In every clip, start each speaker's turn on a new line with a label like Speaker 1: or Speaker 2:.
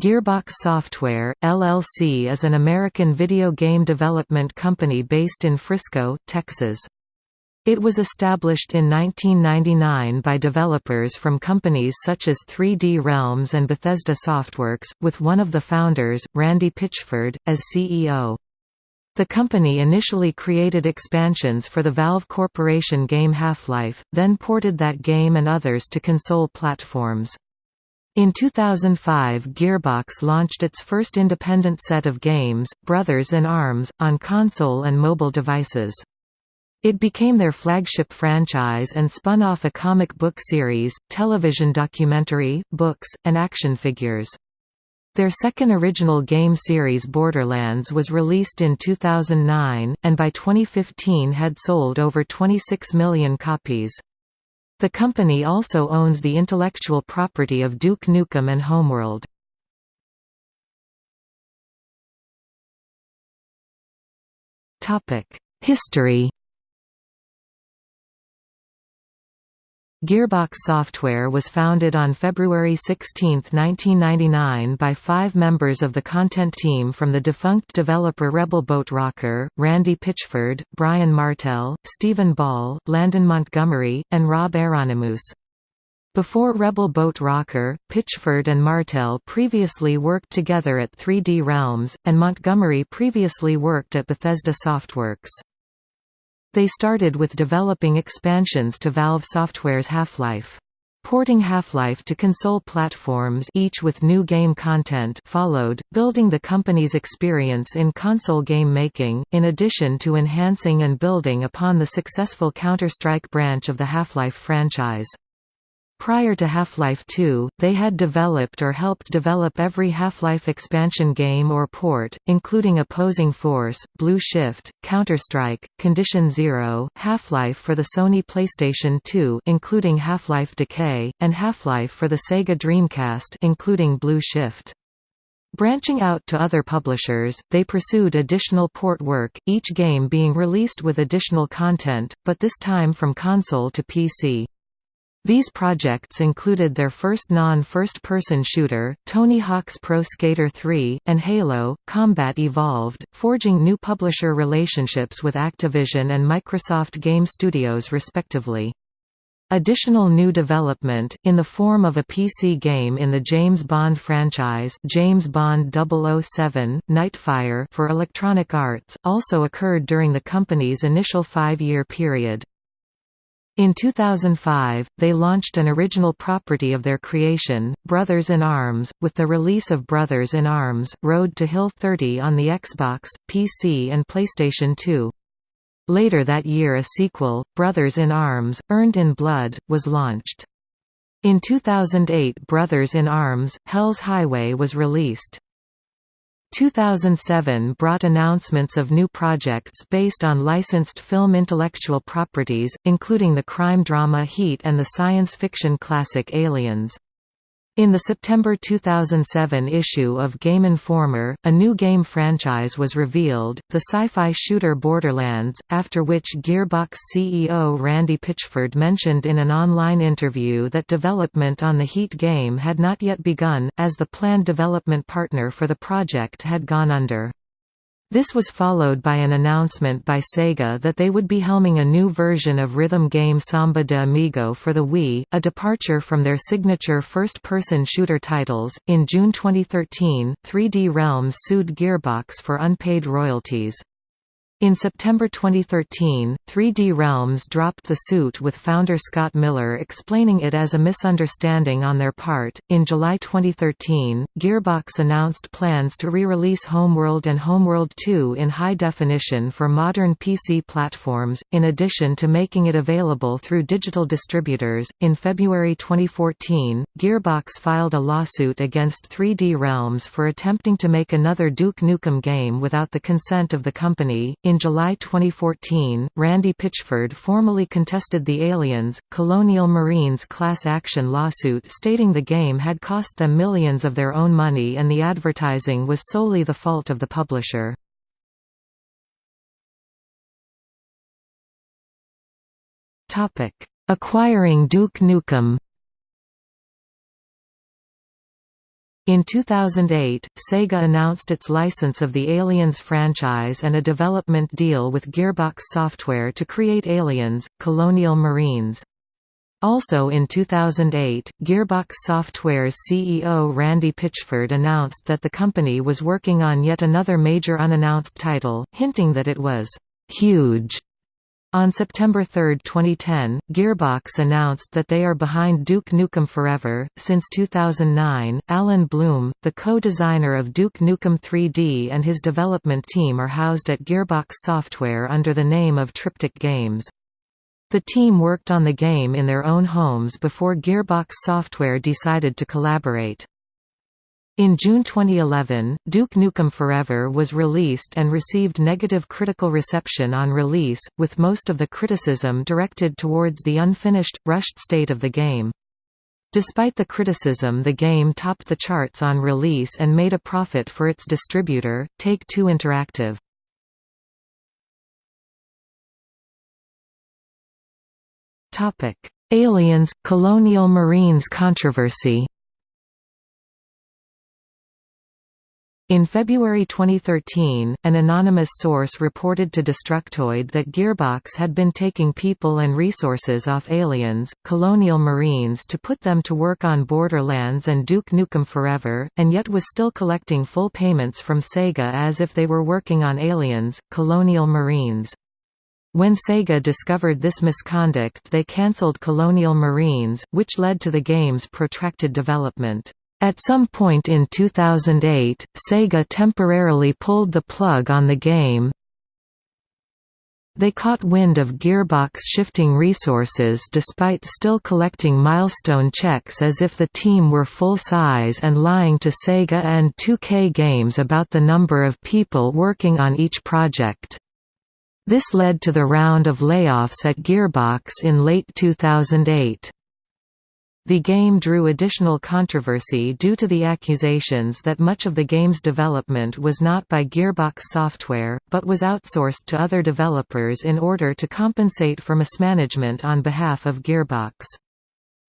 Speaker 1: Gearbox Software, LLC is an American video game development company based in Frisco, Texas. It was established in 1999 by developers from companies such as 3D Realms and Bethesda Softworks, with one of the founders, Randy Pitchford, as CEO. The company initially created expansions for the Valve Corporation game Half-Life, then ported that game and others to console platforms. In 2005 Gearbox launched its first independent set of games, Brothers in Arms, on console and mobile devices. It became their flagship franchise and spun off a comic book series, television documentary, books, and action figures. Their second original game series Borderlands was released in 2009, and by 2015 had sold over 26 million copies. The company also owns the intellectual property of Duke Nukem and Homeworld. History Gearbox Software was founded on February 16, 1999 by five members of the content team from the defunct developer Rebel Boat Rocker, Randy Pitchford, Brian Martell, Stephen Ball, Landon Montgomery, and Rob Heironimus. Before Rebel Boat Rocker, Pitchford and Martell previously worked together at 3D Realms, and Montgomery previously worked at Bethesda Softworks. They started with developing expansions to Valve Software's Half-Life. Porting Half-Life to console platforms each with new game content followed, building the company's experience in console game making, in addition to enhancing and building upon the successful Counter-Strike branch of the Half-Life franchise. Prior to Half-Life 2, they had developed or helped develop every Half-Life expansion game or port, including Opposing Force, Blue Shift, Counter-Strike, Condition Zero, Half-Life for the Sony PlayStation 2 including Half-Life Decay, and Half-Life for the Sega Dreamcast including Blue Shift. Branching out to other publishers, they pursued additional port work, each game being released with additional content, but this time from console to PC. These projects included their first non-first-person shooter, Tony Hawk's Pro Skater 3, and Halo, Combat Evolved, forging new publisher relationships with Activision and Microsoft Game Studios respectively. Additional new development, in the form of a PC game in the James Bond franchise James Bond 007, Nightfire for Electronic Arts, also occurred during the company's initial five-year period. In 2005, they launched an original property of their creation, Brothers in Arms, with the release of Brothers in Arms, Road to Hill 30 on the Xbox, PC and PlayStation 2. Later that year a sequel, Brothers in Arms, Earned in Blood, was launched. In 2008 Brothers in Arms, Hell's Highway was released. 2007 brought announcements of new projects based on licensed film intellectual properties, including the crime drama Heat and the science fiction classic Aliens. In the September 2007 issue of Game Informer, a new game franchise was revealed, the sci-fi shooter Borderlands, after which Gearbox CEO Randy Pitchford mentioned in an online interview that development on the Heat game had not yet begun, as the planned development partner for the project had gone under. This was followed by an announcement by Sega that they would be helming a new version of rhythm game Samba de Amigo for the Wii, a departure from their signature first-person shooter titles. In June 2013, 3D Realms sued Gearbox for unpaid royalties. In September 2013, 3D Realms dropped the suit with founder Scott Miller explaining it as a misunderstanding on their part. In July 2013, Gearbox announced plans to re release Homeworld and Homeworld 2 in high definition for modern PC platforms, in addition to making it available through digital distributors. In February 2014, Gearbox filed a lawsuit against 3D Realms for attempting to make another Duke Nukem game without the consent of the company. In July 2014, Randy Pitchford formally contested the Aliens, Colonial Marines class action lawsuit stating the game had cost them millions of their own money and the advertising was solely the fault of the publisher. Acquiring Duke Nukem In 2008, Sega announced its license of the Aliens franchise and a development deal with Gearbox Software to create Aliens, Colonial Marines. Also in 2008, Gearbox Software's CEO Randy Pitchford announced that the company was working on yet another major unannounced title, hinting that it was «huge» On September 3, 2010, Gearbox announced that they are behind Duke Nukem Forever. Since 2009, Allen Blum, the co-designer of Duke Nukem 3D and his development team are housed at Gearbox Software under the name of Triptych Games. The team worked on the game in their own homes before Gearbox Software decided to collaborate. In June 2011, Duke Nukem Forever was released and received negative critical reception on release, with most of the criticism directed towards the unfinished, rushed state of the game. Despite the criticism the game topped the charts on release and made a profit for its distributor, Take-Two Interactive. Aliens – Colonial Marines controversy In February 2013, an anonymous source reported to Destructoid that Gearbox had been taking people and resources off Aliens, Colonial Marines to put them to work on Borderlands and Duke Nukem Forever, and yet was still collecting full payments from Sega as if they were working on Aliens, Colonial Marines. When Sega discovered this misconduct they cancelled Colonial Marines, which led to the game's protracted development. At some point in 2008, Sega temporarily pulled the plug on the game. They caught wind of Gearbox shifting resources despite still collecting milestone checks as if the team were full size and lying to Sega and 2K Games about the number of people working on each project. This led to the round of layoffs at Gearbox in late 2008. The game drew additional controversy due to the accusations that much of the game's development was not by Gearbox Software, but was outsourced to other developers in order to compensate for mismanagement on behalf of Gearbox.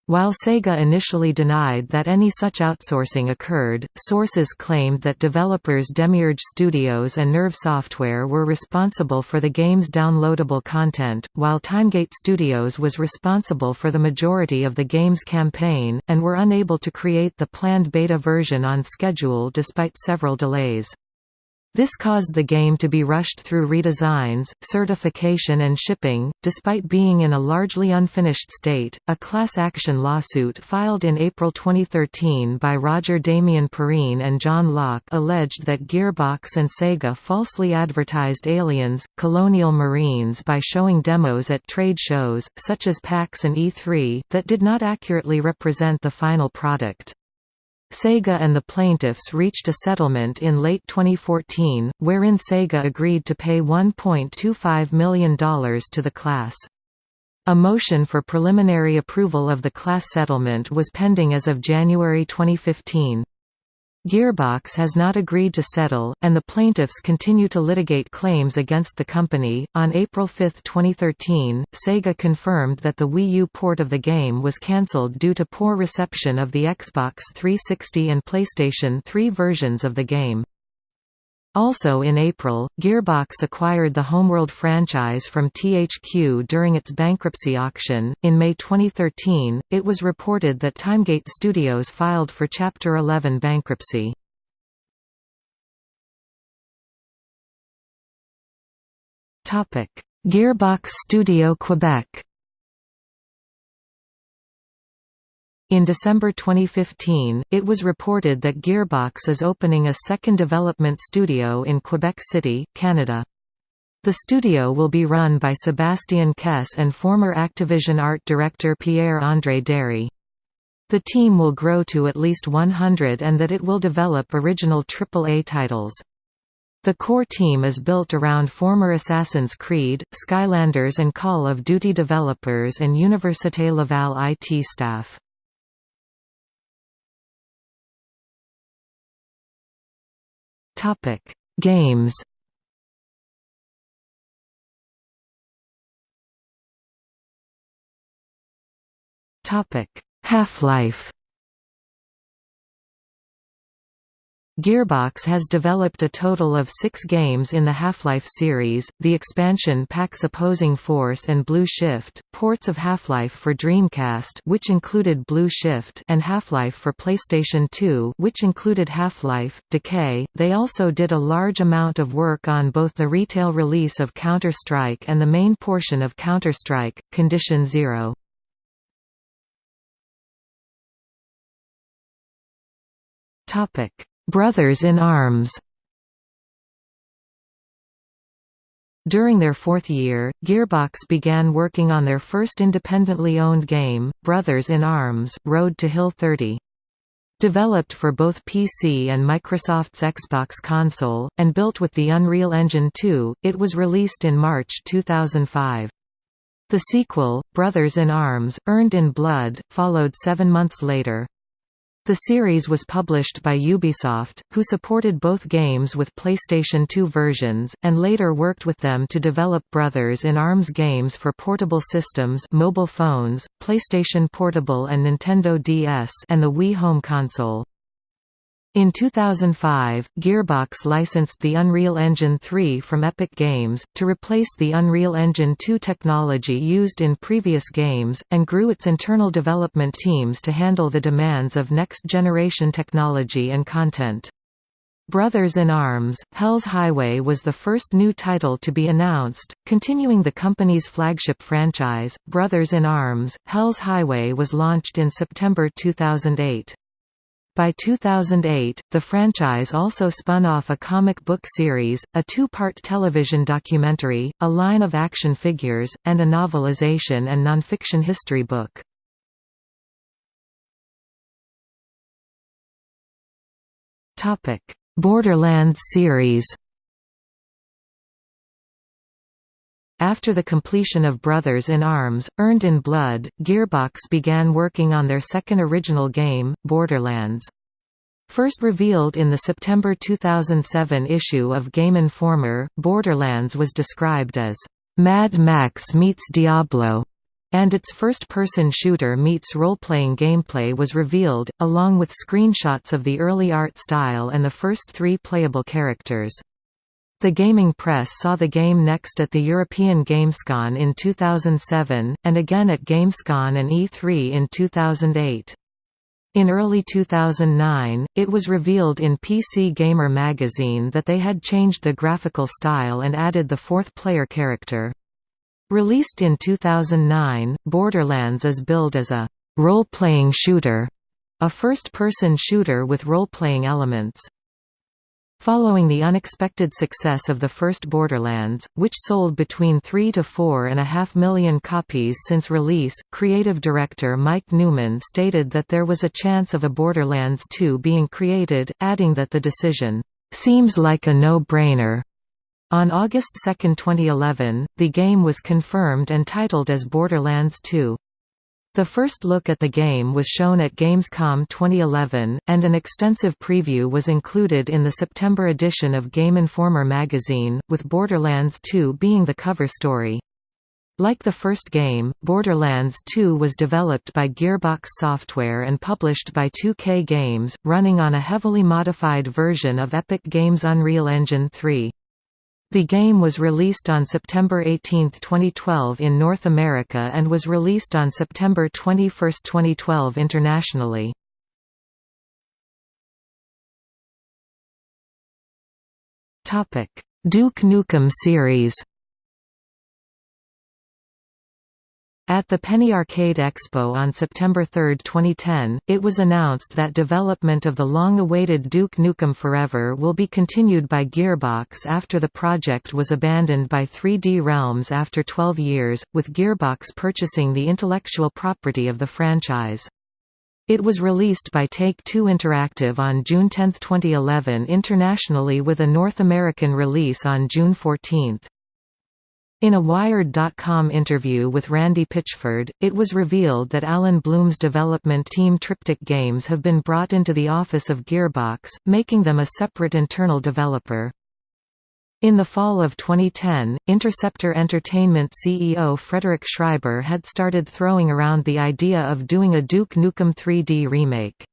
Speaker 1: While Sega initially denied that any such outsourcing occurred, sources claimed that developers Demiurge Studios and Nerve Software were responsible for the game's downloadable content, while Timegate Studios was responsible for the majority of the game's campaign, and were unable to create the planned beta version on schedule despite several delays. This caused the game to be rushed through redesigns, certification, and shipping. Despite being in a largely unfinished state, a class action lawsuit filed in April 2013 by Roger Damian Perrine and John Locke alleged that Gearbox and Sega falsely advertised Aliens Colonial Marines by showing demos at trade shows, such as PAX and E3, that did not accurately represent the final product. Sega and the plaintiffs reached a settlement in late 2014, wherein Sega agreed to pay $1.25 million to the class. A motion for preliminary approval of the class settlement was pending as of January 2015. Gearbox has not agreed to settle, and the plaintiffs continue to litigate claims against the company. On April 5, 2013, Sega confirmed that the Wii U port of the game was cancelled due to poor reception of the Xbox 360 and PlayStation 3 versions of the game. Also in April, Gearbox acquired the Homeworld franchise from THQ during its bankruptcy auction. In May 2013, it was reported that Timegate Studios filed for Chapter 11 bankruptcy. Topic: Gearbox Studio Quebec In December 2015, it was reported that Gearbox is opening a second development studio in Quebec City, Canada. The studio will be run by Sebastian Caisse and former Activision art director Pierre-André Derry. The team will grow to at least 100 and that it will develop original AAA titles. The core team is built around former Assassin's Creed, Skylanders and Call of Duty developers and Université Laval IT staff. Topic: Games. Topic: Half-Life. Gearbox has developed a total of six games in the Half-Life series, the expansion packs Opposing Force and Blue Shift, ports of Half-Life for Dreamcast which included Blue Shift and Half-Life for PlayStation 2 which included Half-Life, Decay. They also did a large amount of work on both the retail release of Counter-Strike and the main portion of Counter-Strike, Condition Zero. Topic Brothers in Arms During their fourth year, Gearbox began working on their first independently owned game, Brothers in Arms, Road to Hill 30. Developed for both PC and Microsoft's Xbox console, and built with the Unreal Engine 2, it was released in March 2005. The sequel, Brothers in Arms, Earned in Blood, followed seven months later. The series was published by Ubisoft, who supported both games with PlayStation 2 versions, and later worked with them to develop Brothers in Arms games for portable systems mobile phones, PlayStation Portable and Nintendo DS and the Wii Home console. In 2005, Gearbox licensed the Unreal Engine 3 from Epic Games, to replace the Unreal Engine 2 technology used in previous games, and grew its internal development teams to handle the demands of next-generation technology and content. Brothers in Arms, Hell's Highway was the first new title to be announced, continuing the company's flagship franchise, Brothers in Arms. Hell's Highway was launched in September 2008. By 2008, the franchise also spun off a comic book series, a two-part television documentary, a line of action figures, and a novelization and nonfiction history book. Borderlands series After the completion of Brothers in Arms, Earned in Blood, Gearbox began working on their second original game, Borderlands. First revealed in the September 2007 issue of Game Informer, Borderlands was described as, "...Mad Max meets Diablo", and its first-person shooter meets role-playing gameplay was revealed, along with screenshots of the early art style and the first three playable characters. The gaming press saw the game next at the European Gamescom in 2007, and again at Gamescom and E3 in 2008. In early 2009, it was revealed in PC Gamer magazine that they had changed the graphical style and added the fourth player character. Released in 2009, Borderlands is billed as a role-playing shooter, a first-person shooter with role-playing elements. Following the unexpected success of the first Borderlands, which sold between 3 to 4 and a half million copies since release, creative director Mike Neumann stated that there was a chance of a Borderlands 2 being created, adding that the decision, "...seems like a no-brainer." On August 2, 2011, the game was confirmed and titled as Borderlands 2. The first look at the game was shown at Gamescom 2011, and an extensive preview was included in the September edition of Game Informer magazine, with Borderlands 2 being the cover story. Like the first game, Borderlands 2 was developed by Gearbox Software and published by 2K Games, running on a heavily modified version of Epic Games' Unreal Engine 3. The game was released on September 18, 2012 in North America and was released on September 21, 2012 internationally. Duke Nukem series At the Penny Arcade Expo on September 3, 2010, it was announced that development of the long-awaited Duke Nukem Forever will be continued by Gearbox after the project was abandoned by 3D Realms after 12 years, with Gearbox purchasing the intellectual property of the franchise. It was released by Take-Two Interactive on June 10, 2011 internationally with a North American release on June 14. In a Wired.com interview with Randy Pitchford, it was revealed that Allen Blum's development team Triptych Games have been brought into the office of Gearbox, making them a separate internal developer. In the fall of 2010, Interceptor Entertainment CEO Frederick Schreiber had started throwing around the idea of doing a Duke Nukem 3D remake.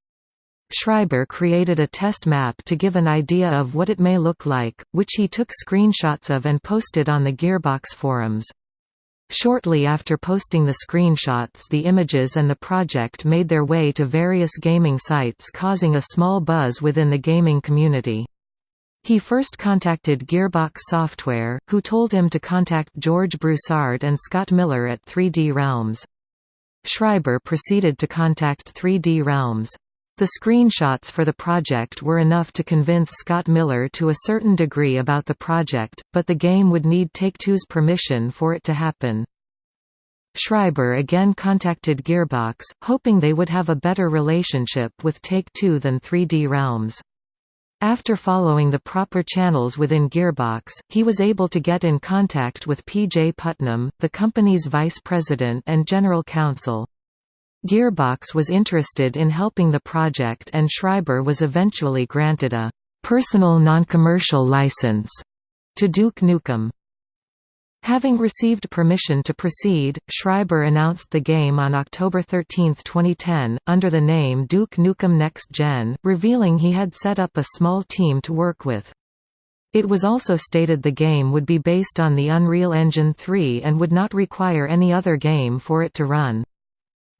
Speaker 1: Schreiber created a test map to give an idea of what it may look like, which he took screenshots of and posted on the Gearbox forums. Shortly after posting the screenshots the images and the project made their way to various gaming sites causing a small buzz within the gaming community. He first contacted Gearbox Software, who told him to contact George Broussard and Scott Miller at 3D Realms. Schreiber proceeded to contact 3D Realms. The screenshots for the project were enough to convince Scott Miller to a certain degree about the project, but the game would need Take-Two's permission for it to happen. Schreiber again contacted Gearbox, hoping they would have a better relationship with Take-Two than 3D Realms. After following the proper channels within Gearbox, he was able to get in contact with P.J. Putnam, the company's vice president and general counsel. Gearbox was interested in helping the project and Schreiber was eventually granted a «personal non-commercial license» to Duke Nukem. Having received permission to proceed, Schreiber announced the game on October 13, 2010, under the name Duke Nukem Next Gen, revealing he had set up a small team to work with. It was also stated the game would be based on the Unreal Engine 3 and would not require any other game for it to run.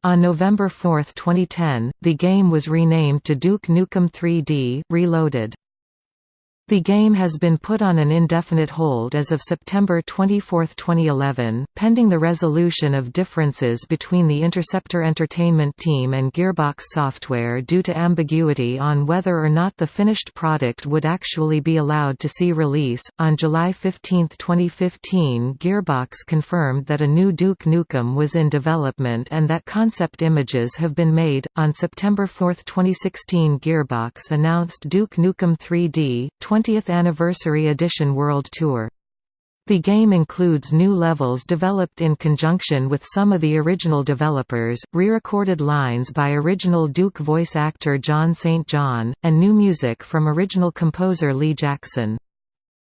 Speaker 1: On November 4, 2010, the game was renamed to Duke Nukem 3D Reloaded. The game has been put on an indefinite hold as of September 24, 2011, pending the resolution of differences between the Interceptor Entertainment team and Gearbox Software due to ambiguity on whether or not the finished product would actually be allowed to see release. On July 15, 2015, Gearbox confirmed that a new Duke Nukem was in development and that concept images have been made. On September 4, 2016, Gearbox announced Duke Nukem 3D 20th Anniversary Edition World Tour. The game includes new levels developed in conjunction with some of the original developers, re-recorded lines by original Duke voice actor John St. John, and new music from original composer Lee Jackson.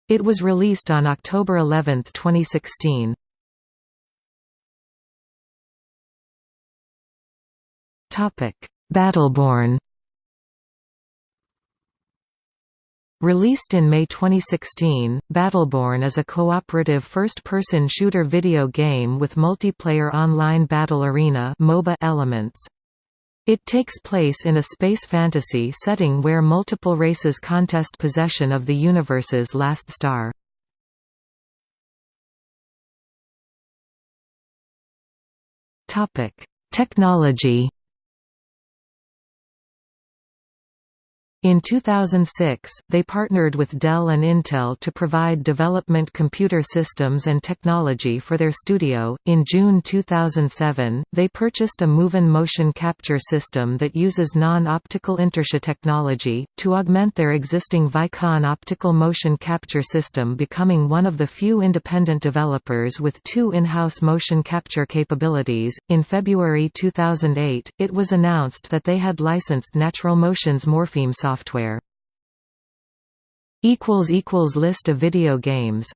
Speaker 1: It was released on October 11, 2016. Battleborn Released in May 2016, Battleborn is a cooperative first-person shooter video game with multiplayer online battle arena elements. It takes place in a space fantasy setting where multiple races contest possession of the universe's last star. Technology In 2006, they partnered with Dell and Intel to provide development computer systems and technology for their studio. In June 2007, they purchased a Moven motion capture system that uses non-optical inertial technology to augment their existing Vicon optical motion capture system, becoming one of the few independent developers with two in-house motion capture capabilities. In February 2008, it was announced that they had licensed Natural Motion's Morpheme software software. List of video games